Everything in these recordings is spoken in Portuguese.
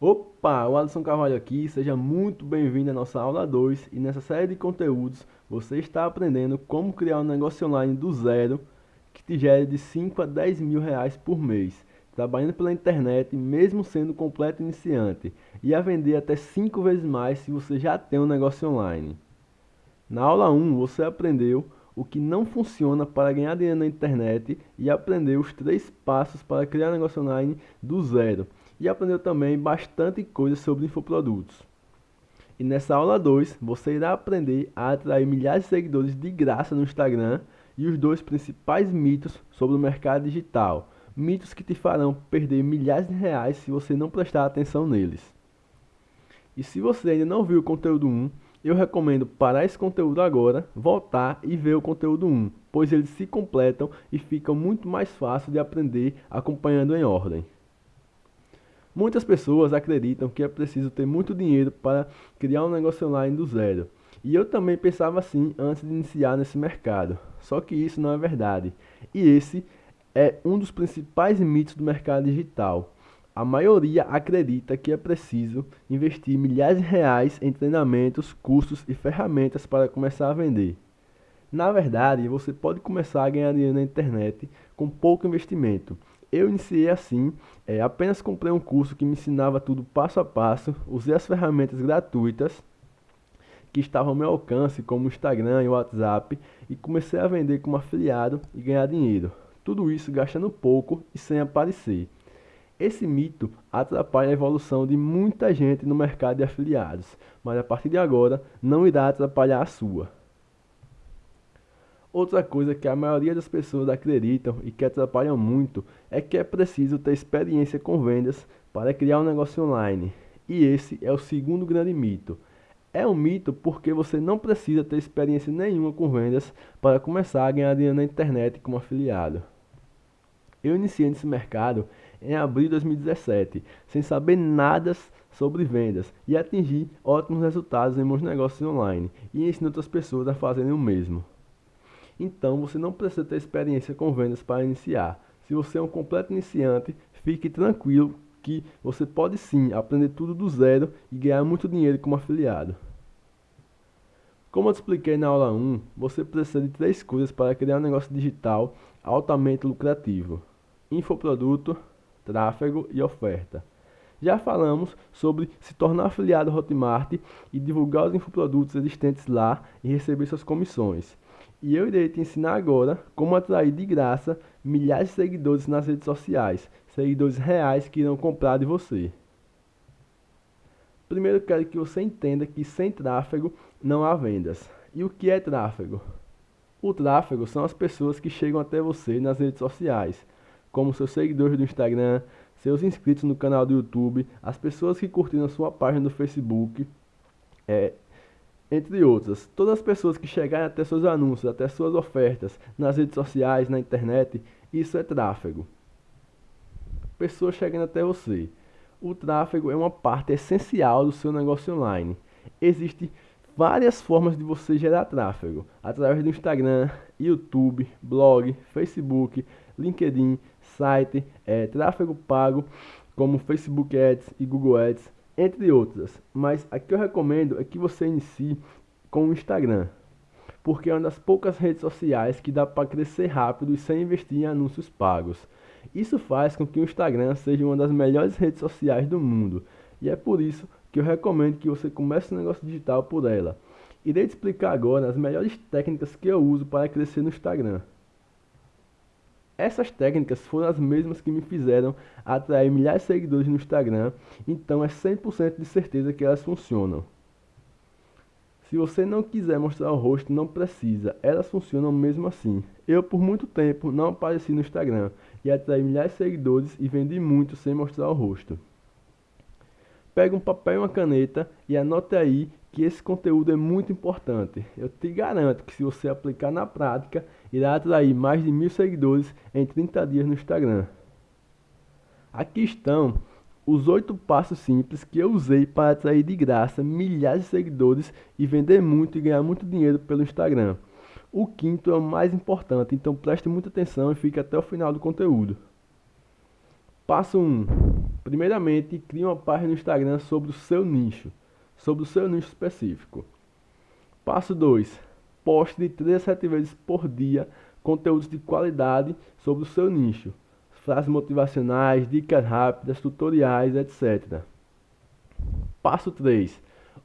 Opa, o Alisson Carvalho aqui, seja muito bem-vindo à nossa aula 2 e nessa série de conteúdos você está aprendendo como criar um negócio online do zero que te gere de 5 a 10 mil reais por mês, trabalhando pela internet mesmo sendo completo iniciante e a vender até 5 vezes mais se você já tem um negócio online. Na aula 1 você aprendeu o que não funciona para ganhar dinheiro na internet e aprendeu os três passos para criar um negócio online do zero e aprendeu também bastante coisa sobre infoprodutos. E nessa aula 2, você irá aprender a atrair milhares de seguidores de graça no Instagram e os dois principais mitos sobre o mercado digital. Mitos que te farão perder milhares de reais se você não prestar atenção neles. E se você ainda não viu o conteúdo 1, eu recomendo parar esse conteúdo agora, voltar e ver o conteúdo 1, pois eles se completam e ficam muito mais fácil de aprender acompanhando em ordem. Muitas pessoas acreditam que é preciso ter muito dinheiro para criar um negócio online do zero. E eu também pensava assim antes de iniciar nesse mercado. Só que isso não é verdade. E esse é um dos principais mitos do mercado digital. A maioria acredita que é preciso investir milhares de reais em treinamentos, cursos e ferramentas para começar a vender. Na verdade, você pode começar a ganhar dinheiro na internet com pouco investimento eu iniciei assim, é, apenas comprei um curso que me ensinava tudo passo a passo, usei as ferramentas gratuitas que estavam ao meu alcance, como o Instagram e o WhatsApp, e comecei a vender como afiliado e ganhar dinheiro. Tudo isso gastando pouco e sem aparecer. Esse mito atrapalha a evolução de muita gente no mercado de afiliados, mas a partir de agora não irá atrapalhar a sua. Outra coisa que a maioria das pessoas acreditam e que atrapalham muito é que é preciso ter experiência com vendas para criar um negócio online. E esse é o segundo grande mito. É um mito porque você não precisa ter experiência nenhuma com vendas para começar a ganhar dinheiro na internet como afiliado. Eu iniciei nesse mercado em abril de 2017, sem saber nada sobre vendas e atingi ótimos resultados em meus negócios online e ensino outras pessoas a fazerem o mesmo. Então você não precisa ter experiência com vendas para iniciar. Se você é um completo iniciante, fique tranquilo que você pode sim aprender tudo do zero e ganhar muito dinheiro como afiliado. Como eu te expliquei na aula 1, você precisa de três coisas para criar um negócio digital altamente lucrativo: infoproduto, tráfego e oferta. Já falamos sobre se tornar afiliado Hotmart e divulgar os infoprodutos existentes lá e receber suas comissões. E eu irei te ensinar agora como atrair de graça milhares de seguidores nas redes sociais, seguidores reais que irão comprar de você. Primeiro quero que você entenda que sem tráfego não há vendas. E o que é tráfego? O tráfego são as pessoas que chegam até você nas redes sociais, como seus seguidores do Instagram, seus inscritos no canal do YouTube, as pessoas que curtiram a sua página do Facebook, é, entre outras. Todas as pessoas que chegarem até seus anúncios, até suas ofertas, nas redes sociais, na internet, isso é tráfego. Pessoas chegando até você. O tráfego é uma parte essencial do seu negócio online. Existem várias formas de você gerar tráfego, através do Instagram, YouTube, blog, Facebook, LinkedIn, site, é, tráfego pago, como Facebook Ads e Google Ads, entre outras. Mas a que eu recomendo é que você inicie com o Instagram, porque é uma das poucas redes sociais que dá para crescer rápido e sem investir em anúncios pagos. Isso faz com que o Instagram seja uma das melhores redes sociais do mundo, e é por isso que eu recomendo que você comece um negócio digital por ela. Irei te explicar agora as melhores técnicas que eu uso para crescer no Instagram. Essas técnicas foram as mesmas que me fizeram atrair milhares de seguidores no Instagram, então é 100% de certeza que elas funcionam. Se você não quiser mostrar o rosto, não precisa, elas funcionam mesmo assim. Eu por muito tempo não apareci no Instagram e atraí milhares de seguidores e vendi muito sem mostrar o rosto. Pega um papel e uma caneta e anote aí que esse conteúdo é muito importante. Eu te garanto que se você aplicar na prática, irá atrair mais de mil seguidores em 30 dias no Instagram. Aqui estão os oito passos simples que eu usei para atrair de graça milhares de seguidores e vender muito e ganhar muito dinheiro pelo Instagram. O quinto é o mais importante, então preste muita atenção e fique até o final do conteúdo. Passo 1. Primeiramente, crie uma página no Instagram sobre o seu nicho, sobre o seu nicho específico. Passo 2. Poste de 3 a 7 vezes por dia conteúdos de qualidade sobre o seu nicho. Frases motivacionais, dicas rápidas, tutoriais, etc. Passo 3.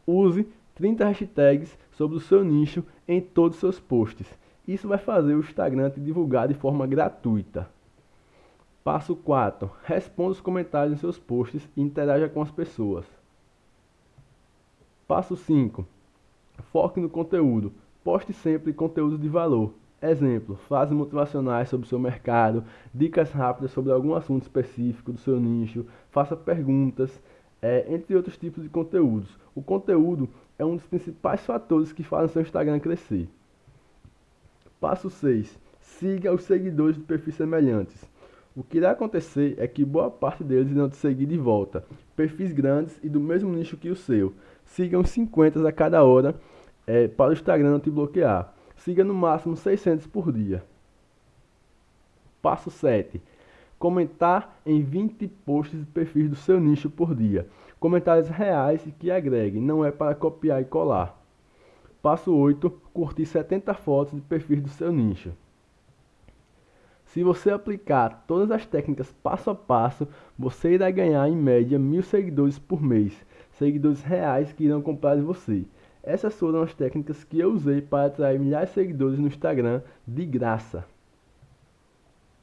Use 30 hashtags sobre o seu nicho em todos os seus posts. Isso vai fazer o Instagram te divulgar de forma gratuita. Passo 4. Responda os comentários em seus posts e interaja com as pessoas. Passo 5. Foque no conteúdo. Poste sempre conteúdo de valor. Exemplo, frases motivacionais sobre o seu mercado, dicas rápidas sobre algum assunto específico do seu nicho, faça perguntas, é, entre outros tipos de conteúdos. O conteúdo é um dos principais fatores que fazem seu Instagram crescer. Passo 6. Siga os seguidores de perfis semelhantes. O que irá acontecer é que boa parte deles irão te seguir de volta. Perfis grandes e do mesmo nicho que o seu. Sigam 50 a cada hora é, para o Instagram não te bloquear. Siga no máximo 600 por dia. Passo 7. Comentar em 20 posts e perfis do seu nicho por dia. Comentários reais que agreguem, não é para copiar e colar. Passo 8. Curtir 70 fotos de perfis do seu nicho. Se você aplicar todas as técnicas passo a passo, você irá ganhar em média mil seguidores por mês, seguidores reais que irão comprar de você. Essas foram as técnicas que eu usei para atrair milhares de seguidores no Instagram de graça.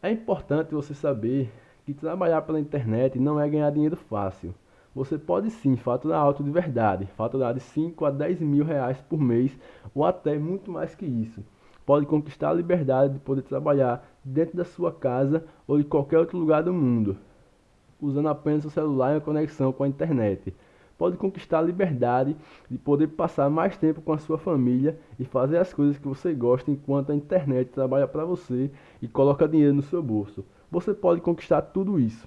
É importante você saber que trabalhar pela internet não é ganhar dinheiro fácil. Você pode sim faturar alto de verdade, faturar de 5 a 10 mil reais por mês ou até muito mais que isso. Pode conquistar a liberdade de poder trabalhar dentro da sua casa ou de qualquer outro lugar do mundo, usando apenas o celular e a conexão com a internet pode conquistar a liberdade de poder passar mais tempo com a sua família e fazer as coisas que você gosta enquanto a internet trabalha para você e coloca dinheiro no seu bolso. Você pode conquistar tudo isso,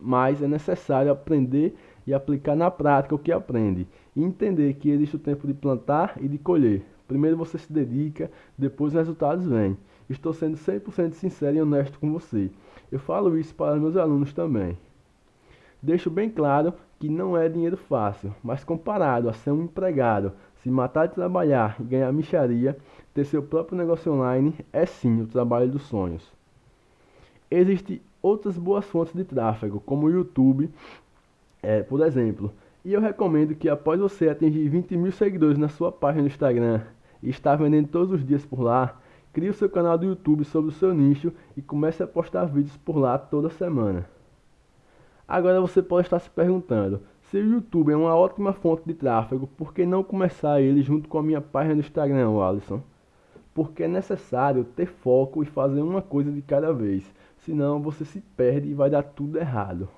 mas é necessário aprender e aplicar na prática o que aprende e entender que existe o tempo de plantar e de colher. Primeiro você se dedica, depois os resultados vêm. Estou sendo 100% sincero e honesto com você. Eu falo isso para meus alunos também. Deixo bem claro que não é dinheiro fácil, mas comparado a ser um empregado, se matar de trabalhar e ganhar micharia, ter seu próprio negócio online é sim o trabalho dos sonhos. Existem outras boas fontes de tráfego, como o YouTube, é, por exemplo, e eu recomendo que após você atingir 20 mil seguidores na sua página no Instagram e estar vendendo todos os dias por lá, crie o seu canal do YouTube sobre o seu nicho e comece a postar vídeos por lá toda semana. Agora você pode estar se perguntando, se o YouTube é uma ótima fonte de tráfego, por que não começar ele junto com a minha página no Instagram, Alisson? Porque é necessário ter foco e fazer uma coisa de cada vez, senão você se perde e vai dar tudo errado.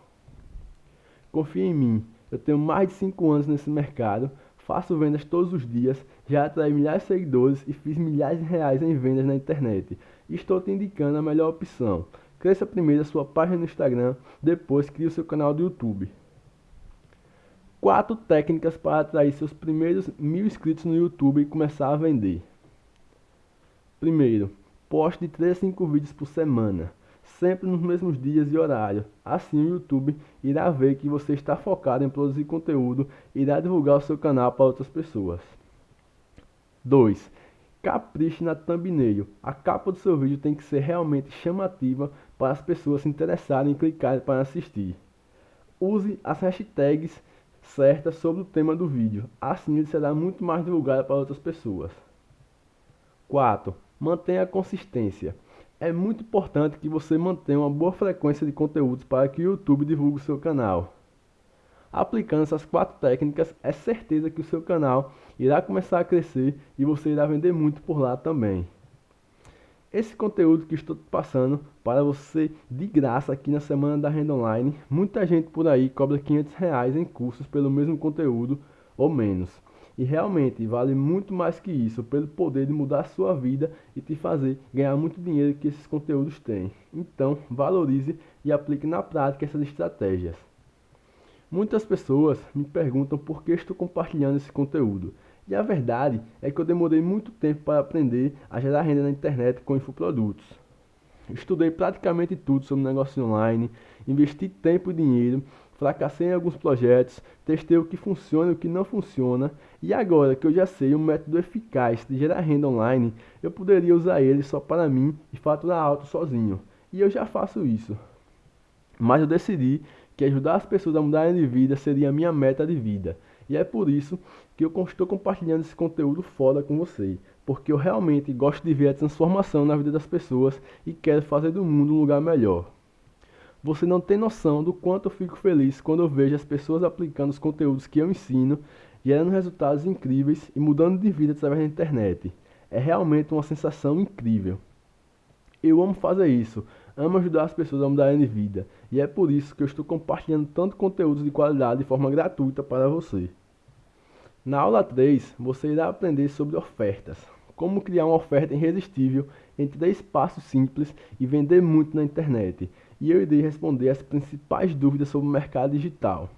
Confie em mim, eu tenho mais de 5 anos nesse mercado, faço vendas todos os dias, já atraí milhares de seguidores e fiz milhares de reais em vendas na internet. Estou te indicando a melhor opção. Cresça primeiro a sua página no Instagram, depois crie o seu canal do YouTube. Quatro técnicas para atrair seus primeiros mil inscritos no YouTube e começar a vender. Primeiro, poste de 3 a 5 vídeos por semana, sempre nos mesmos dias e horários. Assim o YouTube irá ver que você está focado em produzir conteúdo e irá divulgar o seu canal para outras pessoas. 2. Capriche na thumbnail. A capa do seu vídeo tem que ser realmente chamativa para as pessoas se interessarem em clicar para assistir. Use as hashtags certas sobre o tema do vídeo, assim ele será muito mais divulgado para outras pessoas. 4. Mantenha a consistência. É muito importante que você mantenha uma boa frequência de conteúdos para que o YouTube divulgue o seu canal. Aplicando essas quatro técnicas, é certeza que o seu canal irá começar a crescer e você irá vender muito por lá também. Esse conteúdo que estou passando para você de graça aqui na Semana da Renda Online, muita gente por aí cobra 500 reais em cursos pelo mesmo conteúdo ou menos. E realmente vale muito mais que isso, pelo poder de mudar a sua vida e te fazer ganhar muito dinheiro que esses conteúdos têm. Então, valorize e aplique na prática essas estratégias. Muitas pessoas me perguntam por que estou compartilhando esse conteúdo. E a verdade é que eu demorei muito tempo para aprender a gerar renda na internet com infoprodutos. Estudei praticamente tudo sobre negócio online, investi tempo e dinheiro, fracassei em alguns projetos, testei o que funciona e o que não funciona, e agora que eu já sei um método eficaz de gerar renda online, eu poderia usar ele só para mim e faturar alto sozinho. E eu já faço isso. Mas eu decidi que ajudar as pessoas a mudarem de vida seria a minha meta de vida. E é por isso que eu estou compartilhando esse conteúdo foda com você, porque eu realmente gosto de ver a transformação na vida das pessoas e quero fazer do mundo um lugar melhor. Você não tem noção do quanto eu fico feliz quando eu vejo as pessoas aplicando os conteúdos que eu ensino, gerando resultados incríveis e mudando de vida através da internet. É realmente uma sensação incrível. Eu amo fazer isso, amo ajudar as pessoas a mudarem de vida, e é por isso que eu estou compartilhando tanto conteúdo de qualidade de forma gratuita para você. Na aula 3, você irá aprender sobre ofertas, como criar uma oferta irresistível em três passos simples e vender muito na internet. E eu irei responder as principais dúvidas sobre o mercado digital.